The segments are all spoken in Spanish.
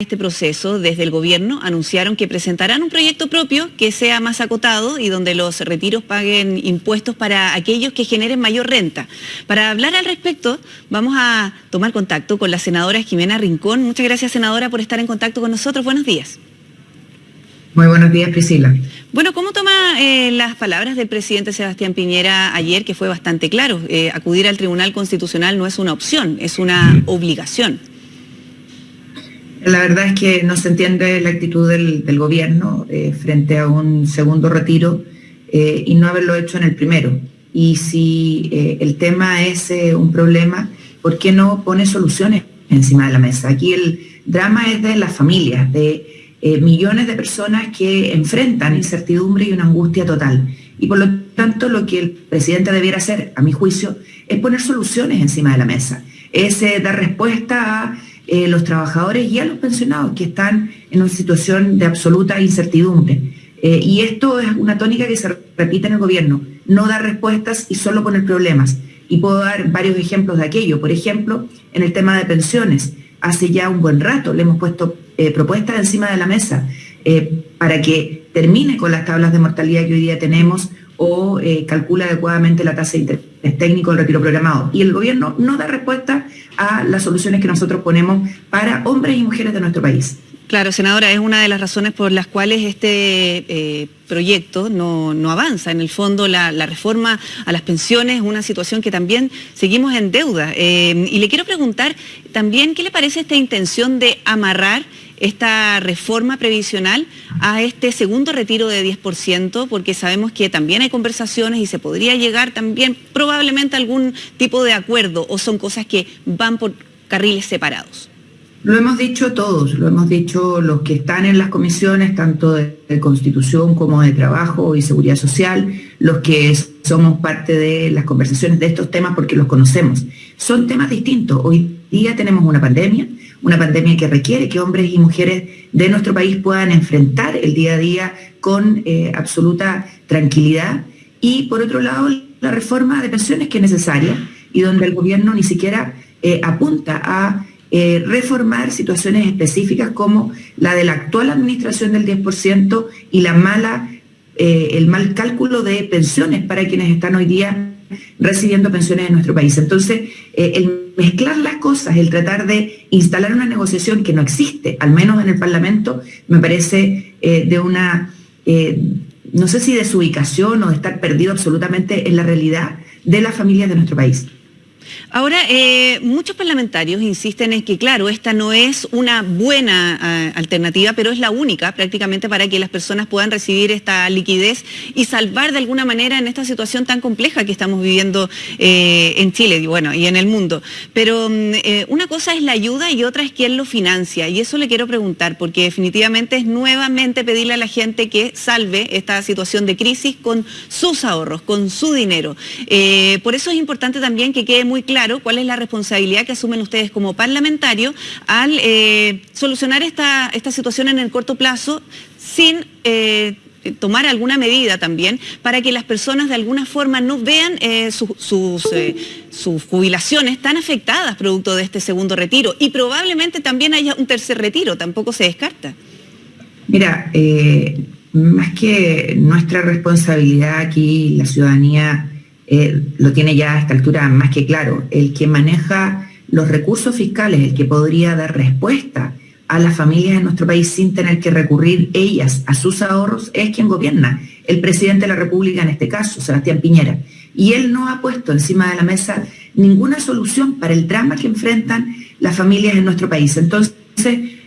este proceso, desde el gobierno anunciaron que presentarán un proyecto propio que sea más acotado y donde los retiros paguen impuestos para aquellos que generen mayor renta. Para hablar al respecto, vamos a tomar contacto con la senadora Jimena Rincón. Muchas gracias, senadora, por estar en contacto con nosotros. Buenos días. Muy buenos días, Priscila. Bueno, ¿cómo toma eh, las palabras del presidente Sebastián Piñera ayer, que fue bastante claro? Eh, acudir al Tribunal Constitucional no es una opción, es una obligación. La verdad es que no se entiende la actitud del, gobierno eh, frente a un segundo retiro eh, y no haberlo hecho en el primero. Y si eh, el tema es un problema, ¿por qué no pone soluciones encima de la mesa? Aquí el drama es de las familias, de millones de personas que enfrentan incertidumbre y una angustia total. Y por lo tanto lo que el presidente debiera hacer, a mi juicio, es poner soluciones encima de la mesa. Es dar respuesta a eh, los trabajadores y a los pensionados que están en una situación de absoluta incertidumbre. Eh, y esto es una tónica que se repite en el gobierno, no dar respuestas y solo poner problemas. Y puedo dar varios ejemplos de aquello. Por ejemplo, en el tema de pensiones, hace ya un buen rato le hemos puesto eh, propuestas encima de la mesa para que termine con las tablas de mortalidad que hoy día tenemos o calcula adecuadamente la tasa de interés técnico del retiro programado. Y el gobierno no da respuesta a las soluciones que nosotros ponemos para hombres y mujeres de nuestro país. Claro, senadora, es una de las razones por las cuales este eh, proyecto no, avanza. En el fondo, la, reforma a las pensiones es una situación que también seguimos en deuda. Eh, y le quiero preguntar también, ¿qué le parece esta intención de amarrar esta reforma previsional a este segundo retiro de 10%, porque sabemos que también hay conversaciones y se podría llegar también probablemente a algún tipo de acuerdo o son cosas que van por carriles separados. Lo hemos dicho todos, lo hemos dicho los que están en las comisiones, tanto de, Constitución como de Trabajo y Seguridad Social, los que somos parte de las conversaciones de estos temas porque los conocemos. Son temas distintos. Hoy día tenemos una pandemia, una pandemia que requiere que hombres y mujeres de nuestro país puedan enfrentar el día a día con eh, absoluta tranquilidad. Y por otro lado, la reforma de pensiones que es necesaria y donde el gobierno ni siquiera eh, apunta a eh, reformar situaciones específicas como la de la actual administración del 10% y la mala, el mal cálculo de pensiones para quienes están hoy día recibiendo pensiones en nuestro país. Entonces, el mezclar las cosas, el tratar de instalar una negociación que no existe, al menos en el Parlamento, me parece eh, de una, eh, no sé si de su ubicación o de estar perdido absolutamente en la realidad de las familias de nuestro país. Ahora, eh, muchos parlamentarios insisten en que, claro, esta no es una buena eh, alternativa, pero es la única prácticamente para que las personas puedan recibir esta liquidez y salvar de alguna manera en esta situación tan compleja que estamos viviendo eh, en Chile y, bueno, y en el mundo. Pero mm, una cosa es la ayuda y otra es quién lo financia. Y eso le quiero preguntar, porque definitivamente es nuevamente pedirle a la gente que salve esta situación de crisis con sus ahorros, con su dinero. por eso es importante también que quede muy claro cuál es la responsabilidad que asumen ustedes como parlamentarios al eh, solucionar esta, esta situación en el corto plazo sin... Eh, tomar alguna medida también para que las personas de alguna forma no vean eh, sus, sus jubilaciones tan afectadas producto de este segundo retiro y probablemente también haya un tercer retiro, tampoco se descarta. Mira, más que nuestra responsabilidad aquí, la ciudadanía eh, lo tiene ya a esta altura más que claro. El que maneja los recursos fiscales, el que podría dar respuesta a las familias en nuestro país sin tener que recurrir ellas a sus ahorros, es quien gobierna, el presidente de la República en este caso, Sebastián Piñera. Y él no ha puesto encima de la mesa ninguna solución para el drama que enfrentan las familias en nuestro país. Entonces,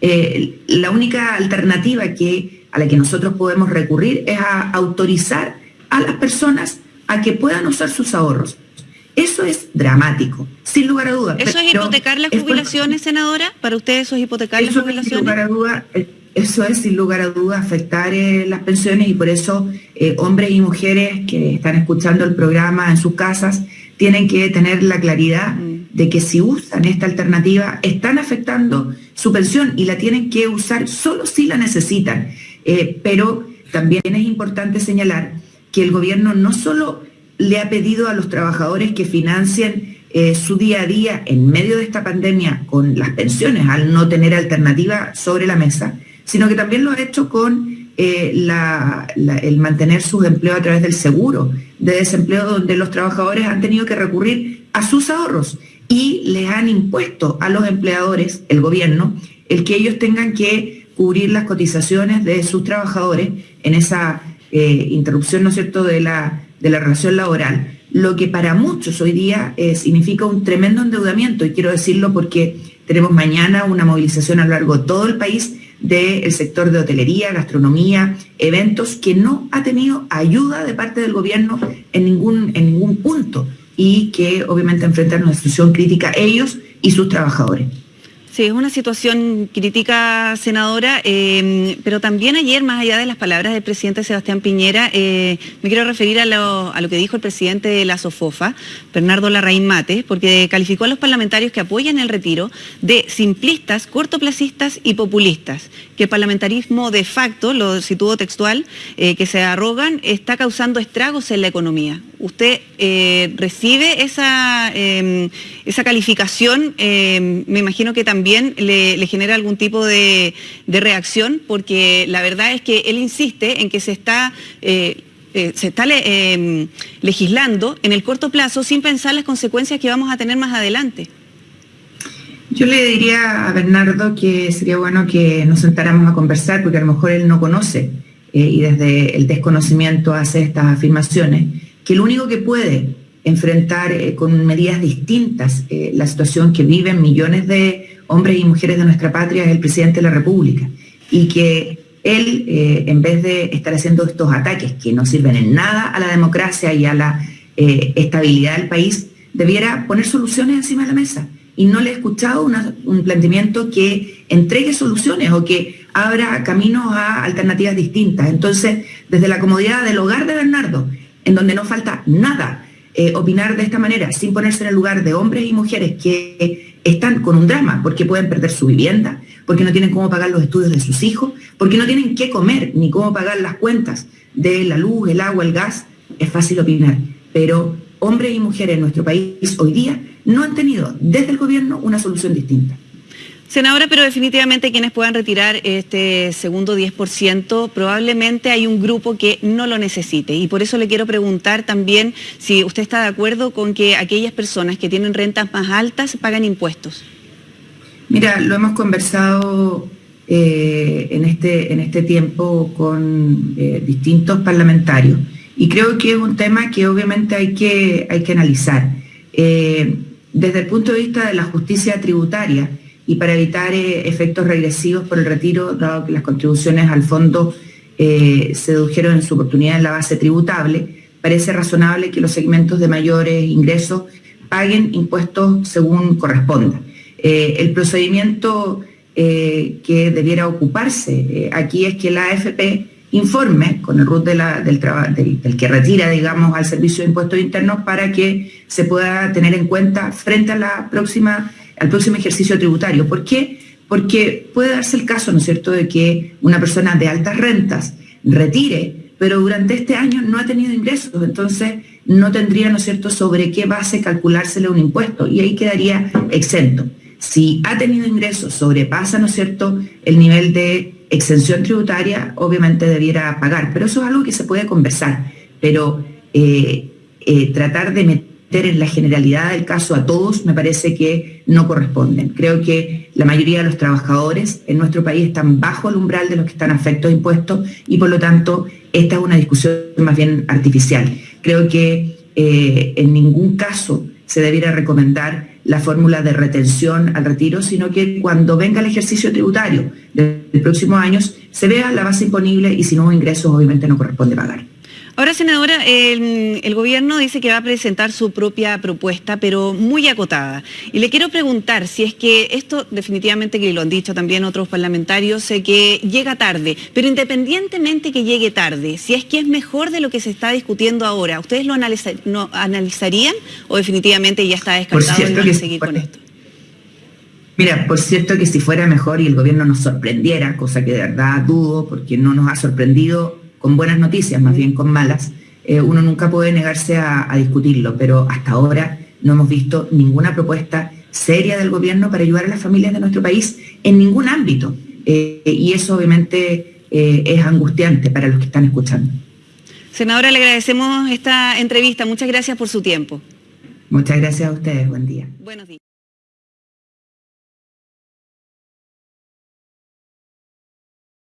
eh, la única alternativa que, a la que nosotros podemos recurrir es a autorizar a las personas a que puedan usar sus ahorros. Eso es dramático, sin lugar a dudas. ¿Eso es hipotecar las jubilaciones, senadora? ¿Para ustedes eso es hipotecar las jubilaciones? Sin lugar a duda, eh, eso es sin lugar a dudas afectar eh, las pensiones y por eso eh, hombres y mujeres que están escuchando el programa en sus casas tienen que tener la claridad mm. de que si usan esta alternativa están afectando su pensión y la tienen que usar solo si la necesitan. pero también es importante señalar que el gobierno no solo le ha pedido a los trabajadores que financien eh, su día a día en medio de esta pandemia con las pensiones, al no tener alternativa sobre la mesa, sino que también lo ha hecho con eh, el mantener sus empleos a través del seguro de desempleo, donde los trabajadores han tenido que recurrir a sus ahorros y les han impuesto a los empleadores, el gobierno, el que ellos tengan que cubrir las cotizaciones de sus trabajadores en esa eh, interrupción, ¿no es cierto?, de la, de la relación laboral lo que para muchos hoy día eh, significa un tremendo endeudamiento, y quiero decirlo porque tenemos mañana una movilización a lo largo de todo el país del sector de hotelería, gastronomía, eventos, que no ha tenido ayuda de parte del gobierno en ningún, en ningún punto y que obviamente enfrentan una situación crítica ellos y sus trabajadores. Sí, es una situación crítica, senadora, em, pero también ayer, más allá de las palabras del presidente Sebastián Piñera, eh, me quiero referir a lo, que dijo el presidente de la SOFOFA, Bernardo Larraín Mate, porque calificó a los parlamentarios que apoyan el retiro de simplistas, cortoplacistas y populistas, que el parlamentarismo de facto, lo situó textual, eh, que se arrogan, está causando estragos en la economía. ¿Usted eh, recibe esa, em, esa calificación? Em, me imagino que también también le, genera algún tipo de, reacción, porque la verdad es que él insiste en que se está... Eh, eh, se está em, legislando en el corto plazo sin pensar las consecuencias que vamos a tener más adelante. Yo le diría a Bernardo que sería bueno que nos sentáramos a conversar, porque a lo mejor él no conoce eh, y desde el desconocimiento hace estas afirmaciones, que lo único que puede enfrentar con medidas distintas la situación que viven millones de hombres y mujeres de nuestra patria es el presidente de la República y que él, eh, en vez de estar haciendo estos ataques que no sirven en nada a la democracia y a la eh, estabilidad del país, debiera poner soluciones encima de la mesa. Y no le he escuchado un planteamiento que entregue soluciones o que abra caminos a alternativas distintas. Entonces, desde la comodidad del hogar de Bernardo, en donde no falta nada, eh, opinar de esta manera, sin ponerse en el lugar de hombres y mujeres que están con un drama porque pueden perder su vivienda, porque no tienen cómo pagar los estudios de sus hijos, porque no tienen qué comer ni cómo pagar las cuentas de la luz, el agua, el gas. Es fácil opinar, pero hombres y mujeres en nuestro país hoy día no han tenido desde el gobierno una solución distinta. Senadora, pero definitivamente quienes puedan retirar este segundo 10%, probablemente hay un grupo que no lo necesite. Y por eso le quiero preguntar también si usted está de acuerdo con que aquellas personas que tienen rentas más altas pagan impuestos. Mira, lo hemos conversado eh, en, este, en este tiempo con eh, distintos parlamentarios y creo que es un tema que obviamente hay que, hay que analizar. Eh, desde el punto de vista de la justicia tributaria, y para evitar eh, efectos regresivos por el retiro, dado que las contribuciones al fondo eh, se dedujeron en su oportunidad en la base tributable, parece razonable que los segmentos de mayores ingresos paguen impuestos según corresponda. Eh, el procedimiento que debiera ocuparse aquí es que la AFP informe con el RUT del, del, que retira, digamos, al Servicio de Impuestos Internos para que se pueda tener en cuenta frente a la próxima al próximo ejercicio tributario. ¿Por qué? Porque puede darse el caso, ¿no es cierto?, de que una persona de altas rentas retire, pero durante este año no ha tenido ingresos, entonces no tendría, ¿no es cierto?, sobre qué base calculársele un impuesto y ahí quedaría exento. Si ha tenido ingresos, sobrepasa, ¿no es cierto?, el nivel de exención tributaria, obviamente debiera pagar, pero eso es algo que se puede conversar, pero eh, eh, tratar de meter en la generalidad del caso a todos me parece que no corresponden. Creo que la mayoría de los trabajadores en nuestro país están bajo el umbral de los que están afectos a impuestos y por lo tanto esta es una discusión más bien artificial. Creo que eh, en ningún caso se debiera recomendar la fórmula de retención al retiro, sino que cuando venga el ejercicio tributario de los próximos años se vea la base imponible y si no ingresos obviamente no corresponde pagar. Ahora, senadora, el, gobierno dice que va a presentar su propia propuesta, pero muy acotada. Y le quiero preguntar si es que esto, definitivamente que lo han dicho también otros parlamentarios, sé que llega tarde, pero independientemente que llegue tarde, si es que es mejor de lo que se está discutiendo ahora, ¿ustedes lo analizarían o definitivamente ya está descartado y van a seguir con esto? Mira, por cierto que si fuera mejor y el gobierno nos sorprendiera, cosa que de verdad dudo, porque no nos ha sorprendido con buenas noticias, más bien con malas, eh, uno nunca puede negarse a, discutirlo, pero hasta ahora no hemos visto ninguna propuesta seria del gobierno para ayudar a las familias de nuestro país en ningún ámbito. Eh, y eso obviamente eh, es angustiante para los que están escuchando. Senadora, le agradecemos esta entrevista. Muchas gracias por su tiempo. Muchas gracias a ustedes. Buen día. Buenos días.